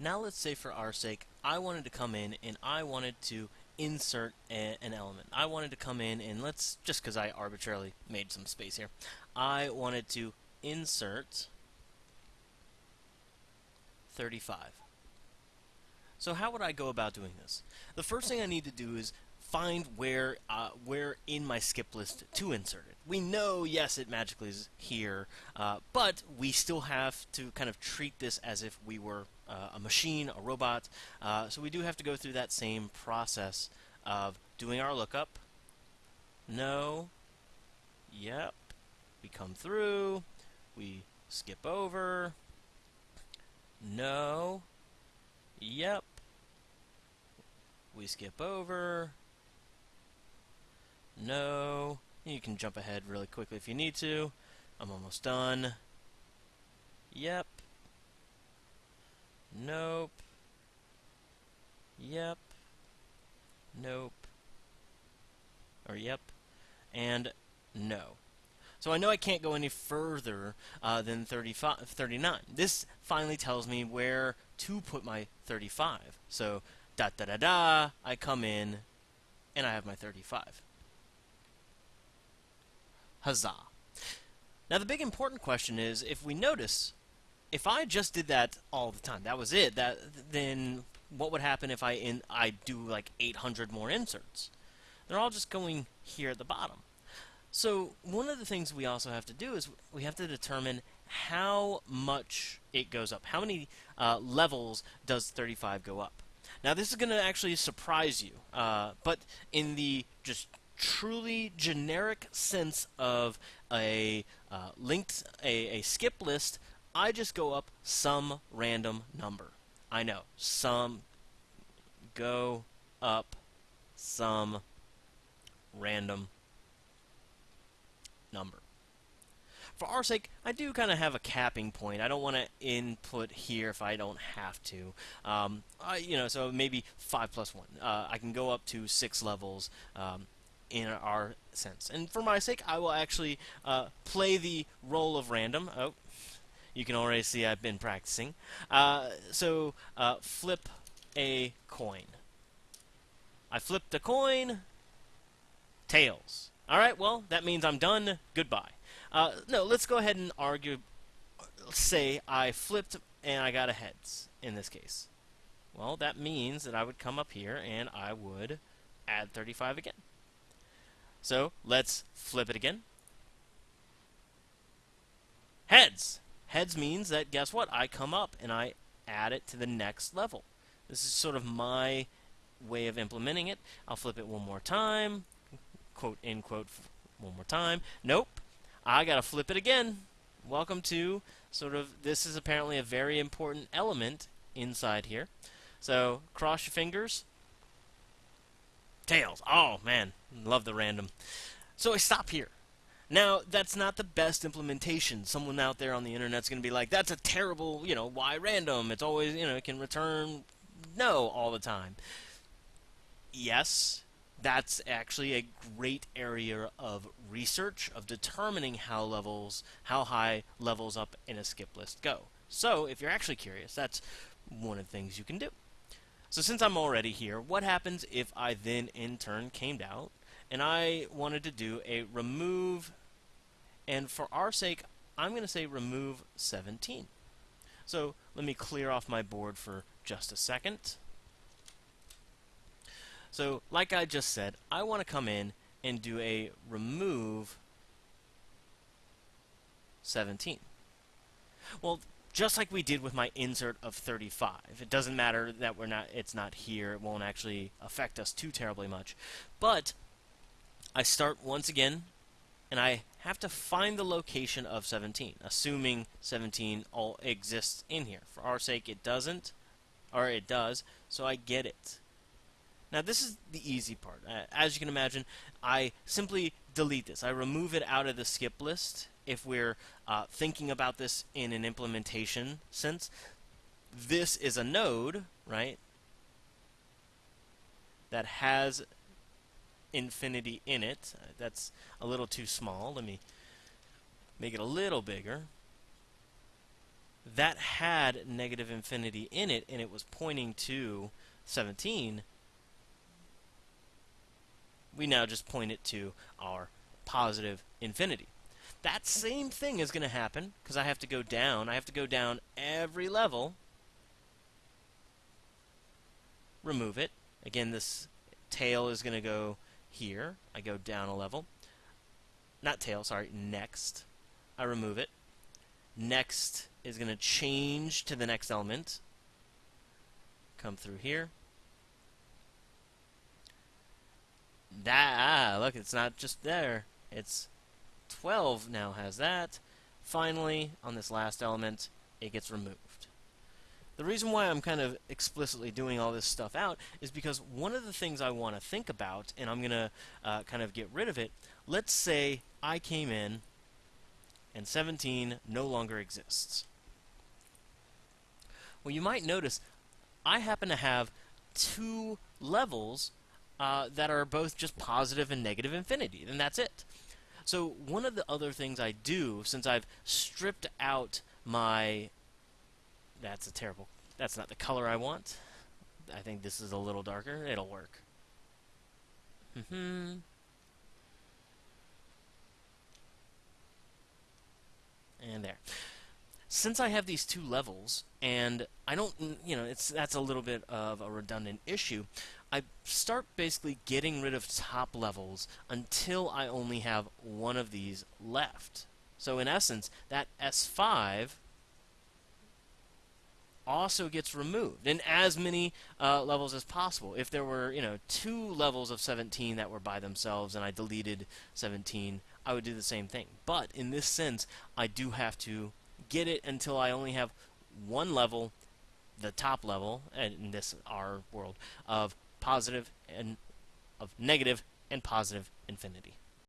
Now let's say for our sake, I wanted to come in and I wanted to insert a, an element. I wanted to come in and let's, just because I arbitrarily made some space here, I wanted to insert 35. So how would I go about doing this? The first thing I need to do is find where uh, where in my skip list to insert it. We know, yes, it magically is here, uh, but we still have to kind of treat this as if we were uh, a machine, a robot. Uh, so we do have to go through that same process of doing our lookup. No. Yep. We come through. We skip over. No. Yep. We skip over. No. You can jump ahead really quickly if you need to. I'm almost done. Yep. Nope. Yep. Nope. Or yep. And no. So I know I can't go any further uh, than 35, 39. This finally tells me where to put my 35. So da da da da, I come in, and I have my 35. Huzzah. Now the big important question is, if we notice, if I just did that all the time, that was it, that then what would happen if I in I do like 800 more inserts? They're all just going here at the bottom. So one of the things we also have to do is we have to determine how much it goes up. How many uh, levels does 35 go up? Now this is going to actually surprise you, uh, but in the just truly generic sense of a uh, linked a, a skip list, I just go up some random number. I know some go up some random number. For our sake, I do kind of have a capping point. I don't want to input here if I don't have to. Um, I, you know, so maybe 5 plus 1. Uh, I can go up to 6 levels. Um, in our sense. And for my sake, I will actually uh, play the role of random. Oh, you can already see I've been practicing. Uh, so uh, flip a coin. I flipped a coin. Tails. All right, well, that means I'm done. Goodbye. Uh, no, let's go ahead and argue. Say I flipped and I got a heads in this case. Well, that means that I would come up here and I would add 35 again. So let's flip it again. Heads. Heads means that, guess what? I come up and I add it to the next level. This is sort of my way of implementing it. I'll flip it one more time. Quote, in quote, one more time. Nope. I got to flip it again. Welcome to sort of, this is apparently a very important element inside here. So cross your fingers. Tails. Oh, man. Love the random. So I stop here. Now, that's not the best implementation. Someone out there on the internet's going to be like, that's a terrible, you know, why random? It's always, you know, it can return no all the time. Yes, that's actually a great area of research of determining how levels, how high levels up in a skip list go. So, if you're actually curious, that's one of the things you can do. So since I'm already here, what happens if I then in turn came out and I wanted to do a remove, and for our sake, I'm going to say remove 17. So let me clear off my board for just a second. So like I just said, I want to come in and do a remove 17. Well, just like we did with my insert of 35. It doesn't matter that we're not it's not here. It won't actually affect us too terribly much. But I start once again and I have to find the location of 17, assuming 17 all exists in here. For our sake it doesn't or it does, so I get it. Now this is the easy part. As you can imagine, I simply delete this. I remove it out of the skip list if we're uh, thinking about this in an implementation sense. This is a node, right, that has infinity in it. That's a little too small. Let me make it a little bigger. that had negative infinity in it and it was pointing to 17, we now just point it to our positive infinity. That same thing is going to happen because I have to go down. I have to go down every level, remove it. Again, this tail is going to go here. I go down a level. Not tail, sorry, next. I remove it. Next is going to change to the next element. Come through here. That, ah, look, it's not just there. It's 12 now has that. Finally, on this last element, it gets removed. The reason why I'm kind of explicitly doing all this stuff out is because one of the things I want to think about, and I'm going to uh, kind of get rid of it, let's say I came in and 17 no longer exists. Well, you might notice I happen to have two levels uh, that are both just positive and negative infinity, and that's it. So one of the other things I do, since I've stripped out my... That's a terrible... That's not the color I want. I think this is a little darker. It'll work. Mm-hmm. and there. Since I have these two levels, and I don't, you know, it's that's a little bit of a redundant issue, I start basically getting rid of top levels until I only have one of these left. So in essence, that S5 also gets removed in as many uh, levels as possible. If there were, you know, two levels of 17 that were by themselves and I deleted 17, I would do the same thing. But in this sense, I do have to get it until I only have one level, the top level, in this our world, of positive and of negative and positive infinity.